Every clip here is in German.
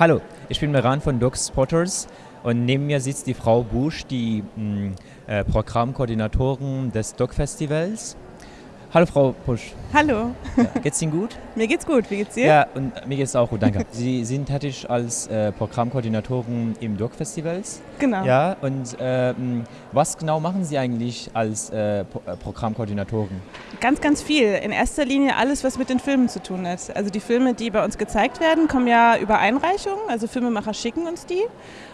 Hallo, ich bin Meran von Dog Spotters und neben mir sitzt die Frau Busch, die mh, äh, Programmkoordinatorin des Dog Festivals. Hallo Frau Busch. Hallo. Ja, geht's Ihnen gut? mir geht's gut, wie geht's dir? Ja, und mir geht's auch gut, danke. Sie sind tätig als äh, Programmkoordinatorin im Dog Festivals. Genau. Ja, und äh, mh, was genau machen Sie eigentlich als äh, äh, Programmkoordinatorin? Ganz, ganz viel. In erster Linie alles, was mit den Filmen zu tun hat. Also die Filme, die bei uns gezeigt werden, kommen ja über Einreichungen. Also Filmemacher schicken uns die.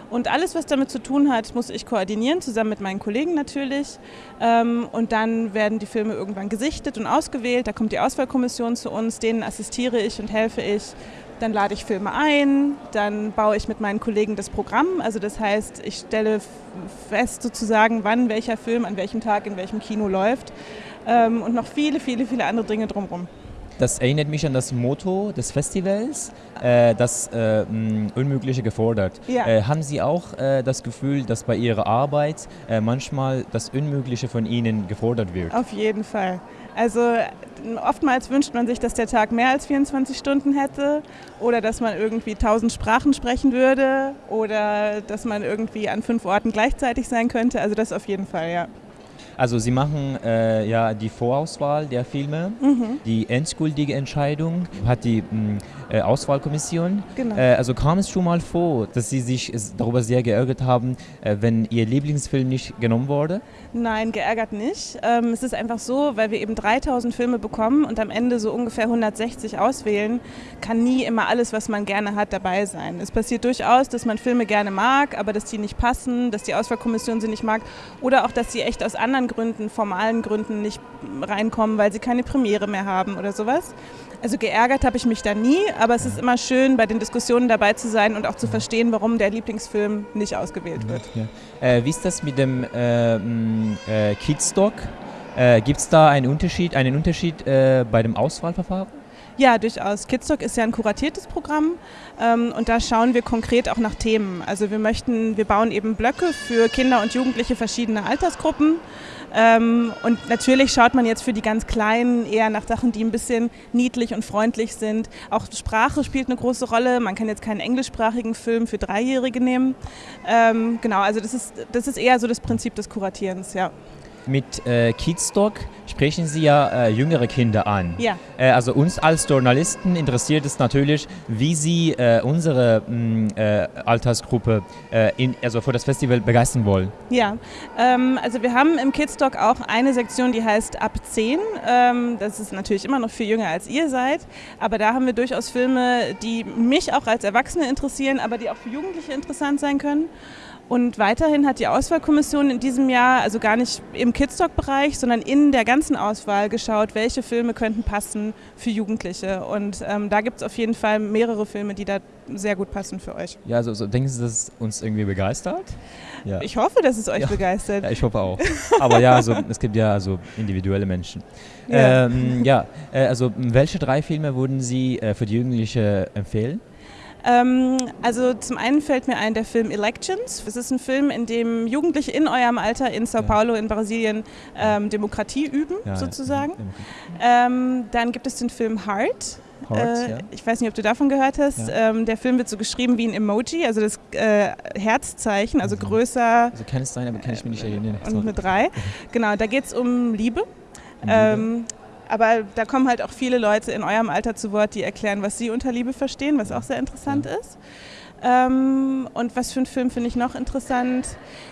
Und alles, was damit zu tun hat, muss ich koordinieren, zusammen mit meinen Kollegen natürlich. Ähm, und dann werden die Filme irgendwann gesichtet und ausgewählt. Da kommt die Auswahlkommission zu uns, denen assistiere ich und helfe ich. Dann lade ich Filme ein, dann baue ich mit meinen Kollegen das Programm. Also das heißt, ich stelle fest sozusagen, wann welcher Film an welchem Tag in welchem Kino läuft. Ähm, und noch viele, viele, viele andere Dinge drumherum. Das erinnert mich an das Motto des Festivals, äh, das äh, Unmögliche gefordert. Ja. Äh, haben Sie auch äh, das Gefühl, dass bei Ihrer Arbeit äh, manchmal das Unmögliche von Ihnen gefordert wird? Auf jeden Fall. Also oftmals wünscht man sich, dass der Tag mehr als 24 Stunden hätte oder dass man irgendwie 1000 Sprachen sprechen würde oder dass man irgendwie an fünf Orten gleichzeitig sein könnte. Also das auf jeden Fall, ja. Also Sie machen äh, ja die Vorauswahl der Filme, Mhm. die endgültige Entscheidung hat die mh, äh, Auswahlkommission. Genau. Äh, also kam es schon mal vor, dass Sie sich darüber sehr geärgert haben, äh, wenn Ihr Lieblingsfilm nicht genommen wurde? Nein, geärgert nicht. Ähm, es ist einfach so, weil wir eben 3000 Filme bekommen und am Ende so ungefähr 160 auswählen, kann nie immer alles, was man gerne hat, dabei sein. Es passiert durchaus, dass man Filme gerne mag, aber dass die nicht passen, dass die Auswahlkommission sie nicht mag oder auch, dass sie echt aus anderen Gründen, formalen Gründen nicht reinkommen, weil sie keine Premiere mehr haben oder sowas. Also geärgert habe ich mich da nie, aber es ist immer schön, bei den Diskussionen dabei zu sein und auch zu verstehen, warum der Lieblingsfilm nicht ausgewählt wird. Ja. Äh, wie ist das mit dem äh, äh, Kidstock? Äh, Gibt es da einen Unterschied, einen Unterschied äh, bei dem Auswahlverfahren? Ja, durchaus. Kidstock ist ja ein kuratiertes Programm ähm, und da schauen wir konkret auch nach Themen. Also wir möchten, wir bauen eben Blöcke für Kinder und Jugendliche verschiedener Altersgruppen. Ähm, und natürlich schaut man jetzt für die ganz Kleinen eher nach Sachen, die ein bisschen niedlich und freundlich sind. Auch Sprache spielt eine große Rolle. Man kann jetzt keinen englischsprachigen Film für Dreijährige nehmen. Ähm, genau, also das ist, das ist eher so das Prinzip des Kuratierens, ja. Mit äh, Kidstock sprechen Sie ja äh, jüngere Kinder an. Ja. Äh, also uns als Journalisten interessiert es natürlich, wie Sie äh, unsere mh, äh, Altersgruppe äh, in, also für das Festival begeistern wollen. Ja, ähm, also wir haben im Kidstock auch eine Sektion, die heißt ab 10. Ähm, das ist natürlich immer noch viel jünger als ihr seid, aber da haben wir durchaus Filme, die mich auch als Erwachsene interessieren, aber die auch für Jugendliche interessant sein können. Und weiterhin hat die Auswahlkommission in diesem Jahr, also gar nicht im Kidstock-Bereich, sondern in der ganzen Auswahl geschaut, welche Filme könnten passen für Jugendliche. Und ähm, da gibt es auf jeden Fall mehrere Filme, die da sehr gut passen für euch. Ja, also, so, denken Sie, dass es uns irgendwie begeistert? Ja. Ich hoffe, dass es euch Ja. begeistert. Ja, ich hoffe auch. Aber ja, also, es gibt ja also individuelle Menschen. Ja. Ähm, ja, äh, also welche drei Filme würden Sie äh, für die Jugendliche empfehlen? Ähm, also zum einen fällt mir ein der Film Elections. Es ist ein Film, in dem Jugendliche in eurem Alter in Sao. Paulo in Brasilien ähm, Demokratie üben, Ja, sozusagen. ja, Ähm, dann gibt es den Film Heart. Heart, äh, ja. Ich weiß nicht, ob du davon gehört hast. Ähm, der Film wird so geschrieben wie ein Emoji, also das äh, Herzzeichen, also Mhm. größer Also kann es sein, aber kann ich mich nicht erinnern. und eine 3. Genau, da geht es um Liebe. Liebe. Ähm, aber da kommen halt auch viele Leute in eurem Alter zu Wort, die erklären, was sie unter Liebe verstehen, was auch sehr interessant ist. Ähm, und was für einen Film finde ich noch interessant?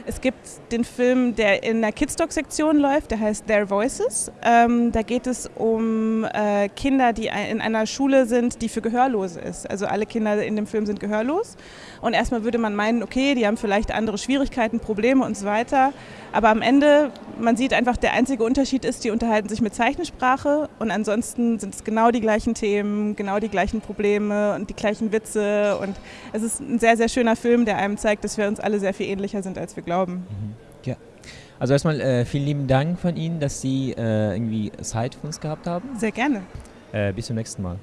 Es gibt den Film, der in der Kidstock-Sektion läuft, der heißt Their Voices. Ähm, da geht es um äh, Kinder, die in einer Schule sind, die für Gehörlose ist. Also alle Kinder in dem Film sind gehörlos. Und erstmal würde man meinen, okay, die haben vielleicht andere Schwierigkeiten, Probleme und so weiter. Aber am Ende, man sieht einfach, der einzige Unterschied ist, die unterhalten sich mit Zeichensprache und ansonsten sind es genau die gleichen Themen, genau die gleichen Probleme und die gleichen Witze. Und es ist ein sehr, sehr schöner Film, der einem zeigt, dass wir uns alle sehr viel ähnlicher sind, als wir glauben. Ja. Also erstmal äh, vielen lieben Dank von Ihnen, dass Sie äh, irgendwie Zeit für uns gehabt haben. Sehr gerne. Äh, bis zum nächsten Mal.